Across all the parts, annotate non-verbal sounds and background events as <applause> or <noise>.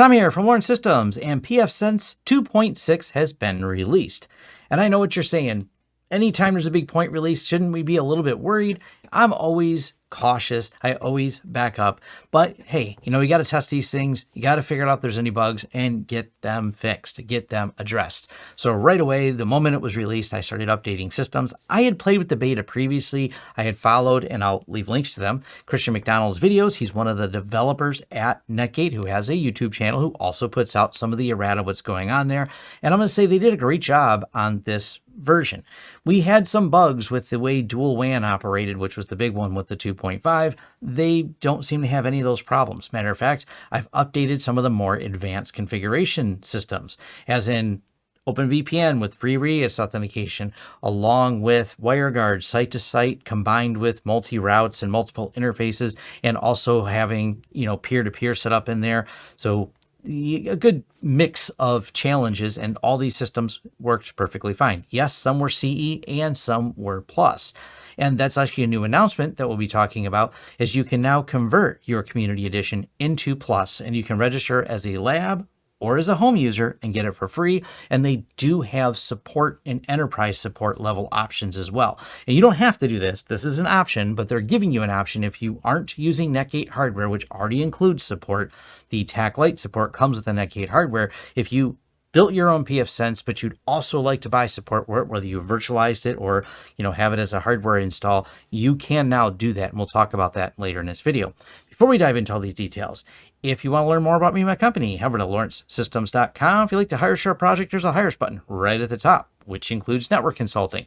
Tommy here from Lawrence Systems, and pfSense 2.6 has been released. And I know what you're saying. Anytime there's a big point release, shouldn't we be a little bit worried? I'm always cautious. I always back up. But hey, you know, you got to test these things. You got to figure out if there's any bugs and get them fixed, get them addressed. So right away, the moment it was released, I started updating systems. I had played with the beta previously. I had followed, and I'll leave links to them, Christian McDonald's videos. He's one of the developers at Netgate who has a YouTube channel who also puts out some of the errata what's going on there. And I'm going to say they did a great job on this version. We had some bugs with the way dual WAN operated, which was the big one with the 2.5. They don't seem to have any of those problems. Matter of fact, I've updated some of the more advanced configuration systems, as in OpenVPN with FreeRADIUS authentication, along with WireGuard site to site combined with multi routes and multiple interfaces, and also having, you know, peer to peer set up in there. So a good mix of challenges and all these systems worked perfectly fine. Yes, some were CE and some were plus. And that's actually a new announcement that we'll be talking about is you can now convert your community edition into plus and you can register as a lab or as a home user and get it for free. And they do have support and enterprise support level options as well. And you don't have to do this. This is an option, but they're giving you an option if you aren't using Netgate hardware, which already includes support. The TAC Lite support comes with the Netgate hardware. If you built your own pfSense, but you'd also like to buy support for it, whether you virtualized it or you know have it as a hardware install, you can now do that. And we'll talk about that later in this video. Before we dive into all these details, if you want to learn more about me and my company, head over to lawrencesystems.com. If you'd like to hire a project, there's a hire button right at the top, which includes network consulting.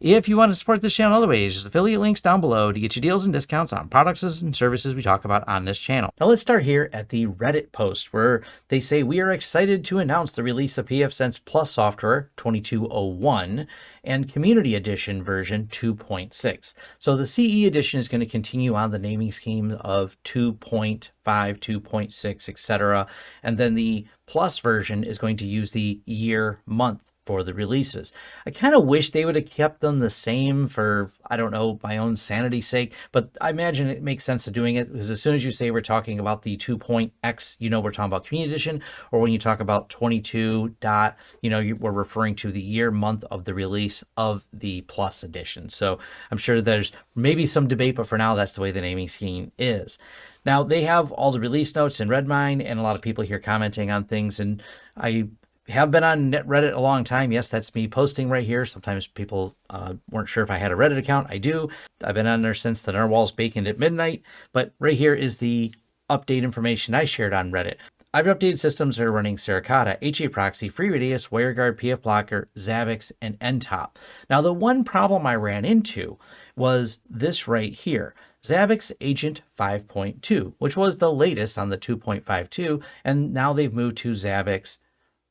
If you want to support this channel other ways, just affiliate links down below to get you deals and discounts on products and services we talk about on this channel. Now let's start here at the Reddit post where they say we are excited to announce the release of pfSense Plus software 2201 and Community Edition version 2.6. So the CE edition is going to continue on the naming scheme of 2.5, 2.6, etc. And then the Plus version is going to use the year month for the releases. I kind of wish they would have kept them the same for, I don't know, my own sanity's sake, but I imagine it makes sense of doing it because as soon as you say we're talking about the 2.x, you know we're talking about Community Edition, or when you talk about 22 dot, you know, you, we're referring to the year, month of the release of the Plus Edition. So I'm sure there's maybe some debate, but for now, that's the way the naming scheme is. Now, they have all the release notes in Redmine, and a lot of people here commenting on things, and I have been on Reddit a long time. Yes, that's me posting right here. Sometimes people uh, weren't sure if I had a Reddit account. I do. I've been on there since the narwhals baconed at midnight. But right here is the update information I shared on Reddit. I've updated systems that are running Suricata, HA Proxy, FreeRADIUS, WireGuard, PF Blocker, Zabbix, and NTOP. Now, the one problem I ran into was this right here. Zabbix Agent 5.2, which was the latest on the 2.52, and now they've moved to Zabbix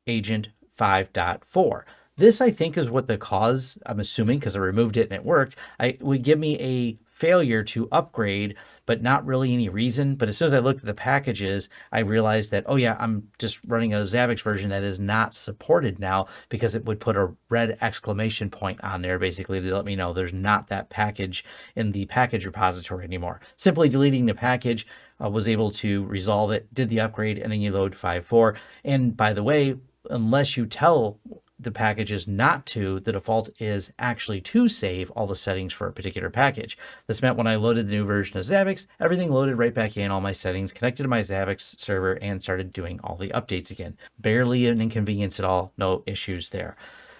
agent 5.4. This, I think, is what the cause, I'm assuming, because I removed it and it worked, I would give me a failure to upgrade, but not really any reason. But as soon as I looked at the packages, I realized that, oh yeah, I'm just running a Zabbix version that is not supported now because it would put a red exclamation point on there basically to let me know there's not that package in the package repository anymore. Simply deleting the package uh, was able to resolve it, did the upgrade, and then you load 5.4. And by the way, unless you tell the packages not to, the default is actually to save all the settings for a particular package. This meant when I loaded the new version of Zabbix, everything loaded right back in, all my settings, connected to my Zabbix server, and started doing all the updates again. Barely an inconvenience at all, no issues there.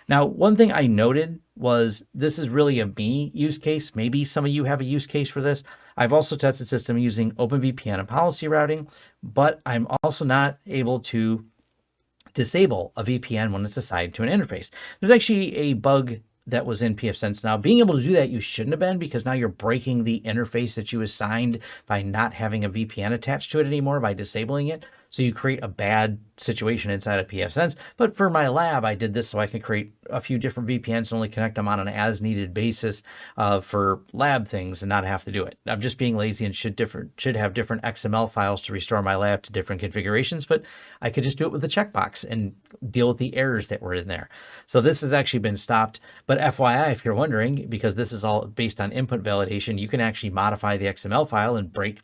Now, one thing I noted was this is really a me use case. Maybe some of you have a use case for this. I've also tested system using OpenVPN and policy routing, but I'm also not able to disable a VPN when it's assigned to an interface. There's actually a bug that was in pfSense. Now, being able to do that, you shouldn't have been because now you're breaking the interface that you assigned by not having a VPN attached to it anymore by disabling it. So you create a bad situation inside of pfSense. But for my lab, I did this so I can create a few different VPNs and only connect them on an as needed basis uh, for lab things and not have to do it. I'm just being lazy and should different should have different XML files to restore my lab to different configurations, but I could just do it with a checkbox and deal with the errors that were in there. So this has actually been stopped. But FYI, if you're wondering, because this is all based on input validation, you can actually modify the XML file and break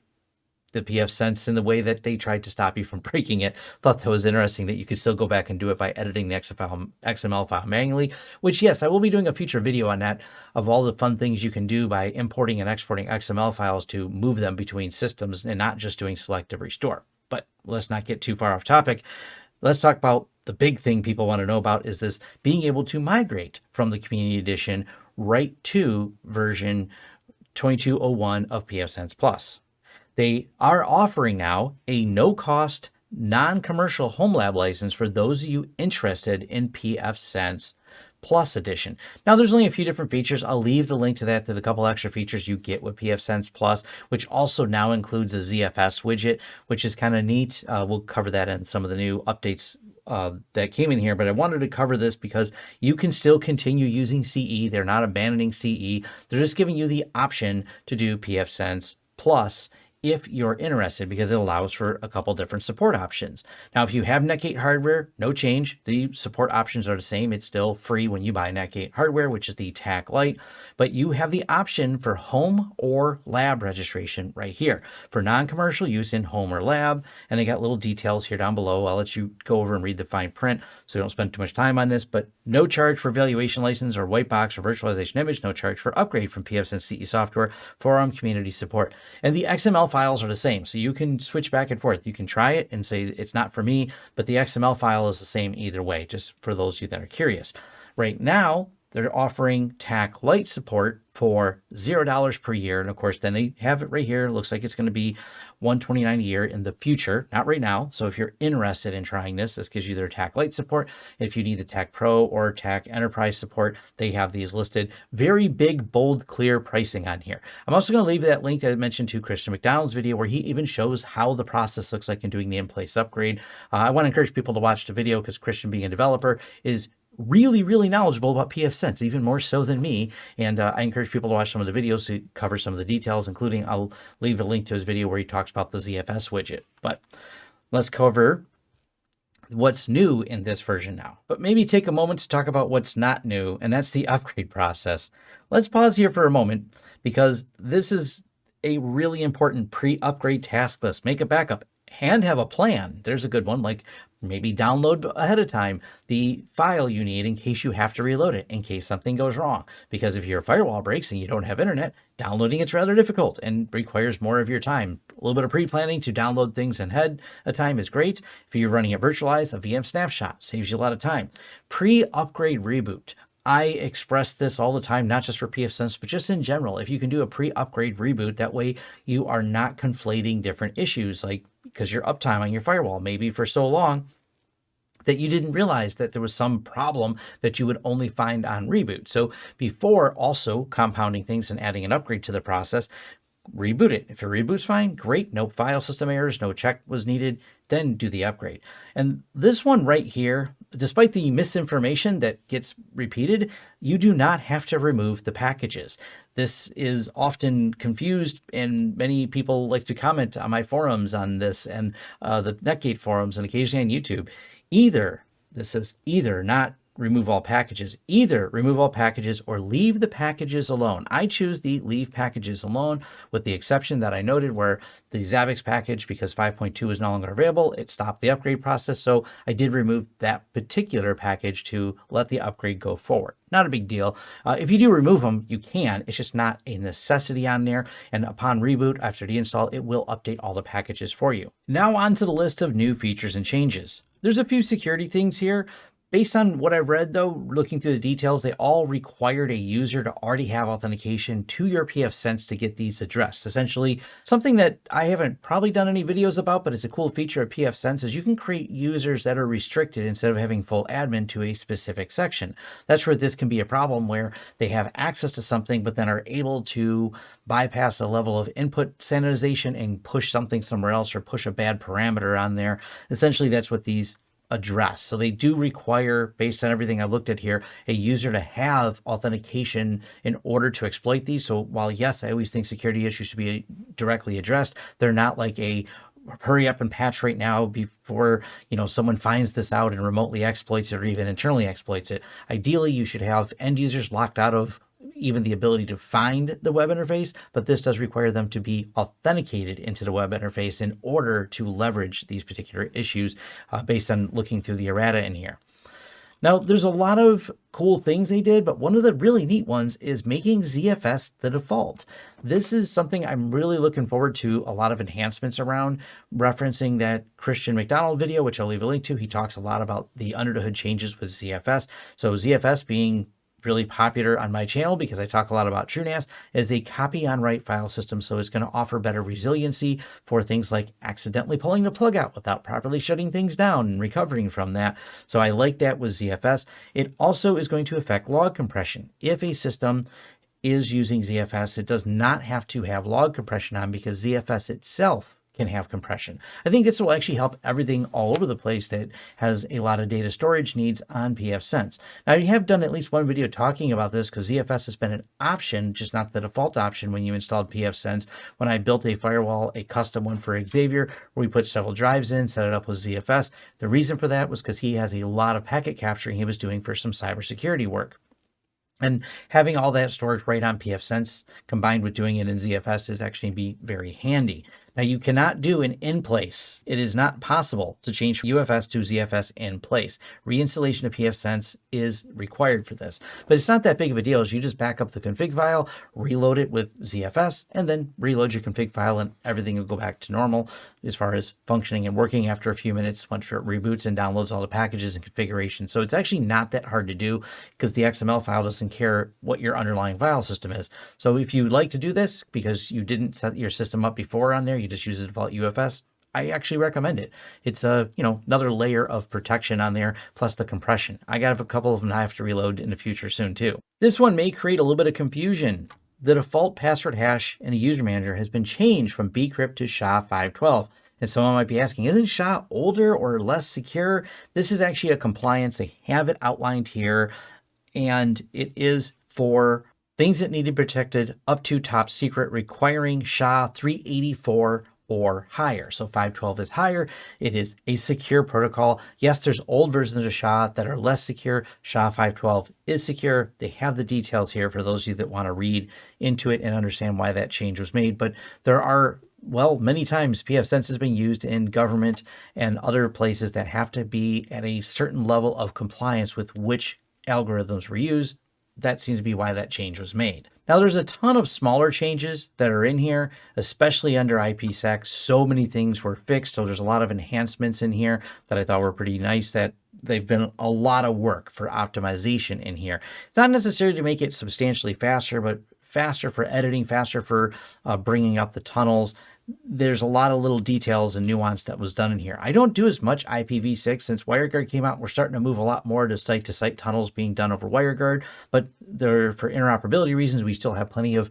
the pfSense in the way that they tried to stop you from <laughs> breaking it. Thought that was interesting that you could still go back and do it by editing the XML file manually, which yes, I will be doing a future video on that of all the fun things you can do by importing and exporting XML files to move them between systems and not just doing selective restore. But let's not get too far off topic. Let's talk about the big thing people want to know about is this being able to migrate from the community edition right to version 2201 of pfSense Plus. They are offering now a no-cost, non-commercial home lab license for those of you interested in pfSense Plus Edition. Now, there's only a few different features. I'll leave the link to that to the couple extra features you get with pfSense Plus, which also now includes a ZFS widget, which is kind of neat. Uh, we'll cover that in some of the new updates uh, that came in here, but I wanted to cover this because you can still continue using CE. They're not abandoning CE. They're just giving you the option to do pfSense Plus if you're interested because it allows for a couple different support options. Now, if you have Netgate hardware, no change. The support options are the same. It's still free when you buy Netgate hardware, which is the TAC Lite, but you have the option for home or lab registration right here for non-commercial use in home or lab. And they got little details here down below. I'll let you go over and read the fine print so you don't spend too much time on this, but no charge for valuation license or white box or virtualization image, no charge for upgrade from pfSense CE software, forum community support. And the XML files are the same. So you can switch back and forth. You can try it and say it's not for me, but the XML file is the same either way, just for those of you that are curious. Right now, they're offering TAC Lite support for $0 per year. And of course, then they have it right here. It looks like it's going to be 129 a year in the future, not right now. So if you're interested in trying this, this gives you their TAC Lite support. If you need the TAC Pro or TAC Enterprise support, they have these listed. Very big, bold, clear pricing on here. I'm also going to leave that link that I mentioned to Christian McDonald's video where he even shows how the process looks like in doing the in-place upgrade. Uh, I want to encourage people to watch the video because Christian being a developer is really, really knowledgeable about pfSense, even more so than me. And uh, I encourage people to watch some of the videos to cover some of the details, including I'll leave a link to his video where he talks about the ZFS widget. But let's cover what's new in this version now. But maybe take a moment to talk about what's not new, and that's the <laughs> upgrade process. Let's pause here for a moment because this is a really important pre-upgrade task list. Make a backup and have a plan. There's a good one, like maybe download ahead of time the file you need in case you have to reload it, in case something goes wrong. Because if your firewall breaks and you don't have internet, downloading it's rather difficult and requires more of your time. A little bit of pre-planning to download things in ahead of time is great. If you're running it virtualized, a VM snapshot saves you a lot of time. Pre-upgrade reboot. I express this all the time, not just for pfSense, but just in general. If you can do a pre-upgrade reboot, that way you are not conflating different issues like because your uptime on your firewall maybe for so long that you didn't realize that there was some problem that you would only find on reboot. So before also compounding things and adding an upgrade to the process, reboot it. If your reboot's fine, great. No file system errors, no check was needed, then do the upgrade. And this one right here, despite the misinformation that gets repeated, you do not have to remove the packages. This is often confused and many people like to comment on my forums on this and uh, the Netgate forums and occasionally on YouTube. Either, this says either, not remove all packages. Either remove all packages or leave the packages alone. I choose the leave packages alone with the exception that I noted where the Zabbix package, because 5.2 is no longer available, it stopped the upgrade process. So I did remove that particular package to let the upgrade go forward. Not a big deal. Uh, if you do remove them, you can. It's just not a necessity on there. And upon reboot, after the install, it will update all the packages for you. Now on to the list of new features and changes. There's a few security things here, Based on what I've read though, looking through the details, they all required a user to already have authentication to your pfSense to get these addressed. Essentially, something that I haven't probably done any videos about, but it's a cool feature of pfSense is you can create users that are restricted instead of having full admin to a specific section. That's where this can be a problem where they have access to something, but then are able to bypass a level of input sanitization and push something somewhere else or push a bad parameter on there. Essentially, that's what these address. So they do require, based on everything I've looked at here, a user to have authentication in order to exploit these. So while yes, I always think security issues should be uh, directly addressed, they're not like a hurry up and patch right now before you know someone finds this out and remotely exploits it or even internally exploits it. Ideally, you should have end users locked out of even the ability to find the web interface, but this does require them to be authenticated into the web interface in order to leverage these particular issues uh, based on looking through the errata in here. Now, there's a lot of cool things they did, but one of the really neat ones is making ZFS the default. This is something I'm really looking forward to a lot of enhancements around, referencing that Christian McDonald video, which I'll leave a link to. He talks a lot about the under the hood changes with ZFS. So ZFS being really popular on my channel because I talk a lot about TrueNAS is a copy on write file system. So it's going to offer better resiliency for things like accidentally pulling the plug out without properly shutting things down and recovering from that. So I like that with ZFS. It also is going to affect log compression. If a system is using ZFS, it does not have to have log compression on because ZFS itself can have compression. I think this will actually help everything all over the place that has a lot of data storage needs on pfSense. Now, you have done at least one video talking about this because ZFS has been an option, just not the default option when you installed pfSense. When I built a firewall, a custom one for Xavier, where we put several drives in, set it up with ZFS. The reason for that was because he has a lot of packet capturing he was doing for some cybersecurity work. And having all that storage right on pfSense combined with doing it in ZFS is actually be very handy. Now you cannot do an in place. It is not possible to change UFS to ZFS in place. Reinstallation of pfSense is required for this, but it's not that big of a deal as you just back up the config file, reload it with ZFS, and then reload your config file and everything will go back to normal as far as functioning and working after a few minutes once it reboots and downloads all the packages and configuration. So it's actually not that hard to do because the XML file doesn't care what your underlying file system is. So if you like to do this because you didn't set your system up before on there, you just use the default UFS, I actually recommend it. It's a, you know, another layer of protection on there, plus the compression. I got a couple of them I have to reload in the future soon too. This one may create a little bit of confusion. The default password hash in the user manager has been changed from bcrypt to SHA-512. And someone might be asking, isn't SHA older or less secure? This is actually a compliance. They have it outlined here, and it is for things that need to be protected up to top secret requiring SHA 384 or higher. So 512 is higher. It is a secure protocol. Yes, there's old versions of SHA that are less secure. SHA 512 is secure. They have the details here for those of you that want to read into it and understand why that change was made. But there are well, many times pfSense has been used in government and other places that have to be at a certain level of compliance with which algorithms were used that seems to be why that change was made. Now there's a ton of smaller changes that are in here, especially under IPsec. So many things were fixed. So there's a lot of enhancements in here that I thought were pretty nice that they've been a lot of work for optimization in here. It's not necessarily to make it substantially faster, but faster for editing, faster for uh, bringing up the tunnels, there's a lot of little details and nuance that was done in here. I don't do as much IPsec since WireGuard came out. We're starting to move a lot more to site-to-site -site tunnels being done over WireGuard, but there, for interoperability reasons, we still have plenty of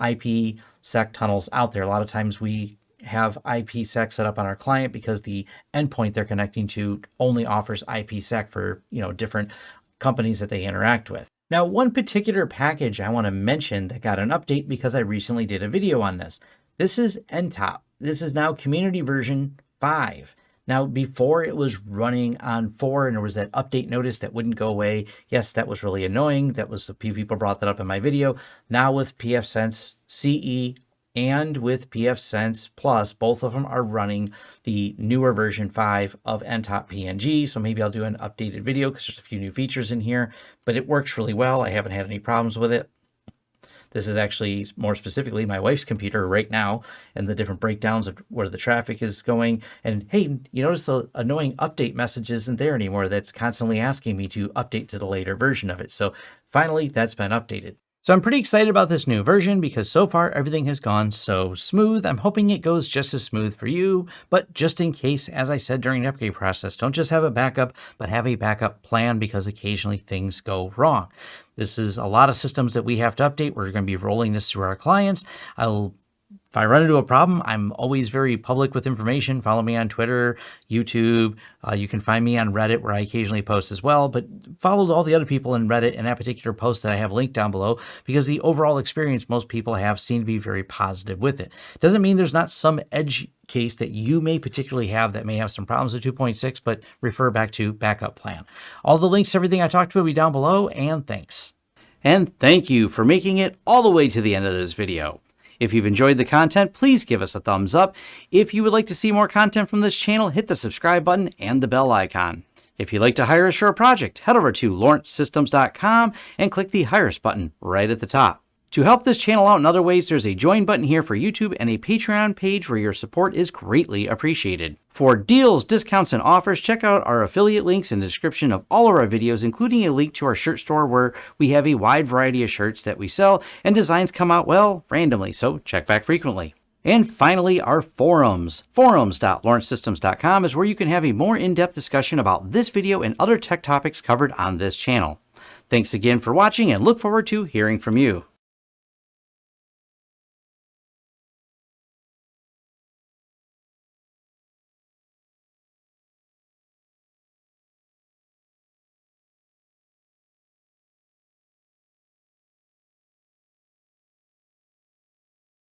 IPsec tunnels out there. A lot of times we have IPsec set up on our client because the endpoint they're connecting to only offers IPsec for you know different companies that they interact with. Now, one particular package I want to mention that got an update because I recently did a video on this. This is NTOP. This is now community version 5. Now, before it was running on 4 and there was that update notice that wouldn't go away. Yes, that was really annoying. That was a few people brought that up in my video. Now with pfSense CE and with pfSense Plus, both of them are running the newer version 5 of NTOP PNG. So maybe I'll do an updated video because there's a few new features in here, but it works really well. I haven't had any problems with it. This is actually more specifically my wife's computer right now and the different breakdowns of where the traffic is going. And hey, you notice the annoying update message isn't there anymore. That's constantly asking me to update to the later version of it. So finally, that's been updated. So I'm pretty excited about this new version because so far everything has gone so smooth. I'm hoping it goes just as smooth for you, but just in case, as I said during the upgrade process, don't just have a backup, but have a backup plan because occasionally things go wrong. This is a lot of systems that we have to update. We're going to be rolling this through our clients. I'll if I run into a problem, I'm always very public with information. Follow me on Twitter, YouTube. Uh, you can find me on Reddit where I occasionally post as well, but follow all the other people in Reddit and that particular post that I have linked down below because the overall experience most people have seem to be very positive with it. Doesn't mean there's not some edge case that you may particularly have that may have some problems with 2.6, but refer back to backup plan. All the links, everything I talked about will be down below and thanks. And thank you for making it all the way to the end of this video. If you've enjoyed the content, please give us a thumbs up. If you would like to see more content from this channel, hit the subscribe button and the bell icon. If you'd like to hire a project, head over to lawrencesystems.com and click the Hire Us button right at the top. To help this channel out in other ways, there's a join button here for YouTube and a Patreon page where your support is greatly appreciated. For deals, discounts, and offers, check out our affiliate links in the description of all of our videos, including a link to our shirt store where we have a wide variety of shirts that we sell and designs come out, well, randomly, so check back frequently. And finally, our forums. Forums.lawrencesystems.com is where you can have a more in-depth discussion about this video and other tech topics covered on this channel. Thanks again for watching and look forward to hearing from you.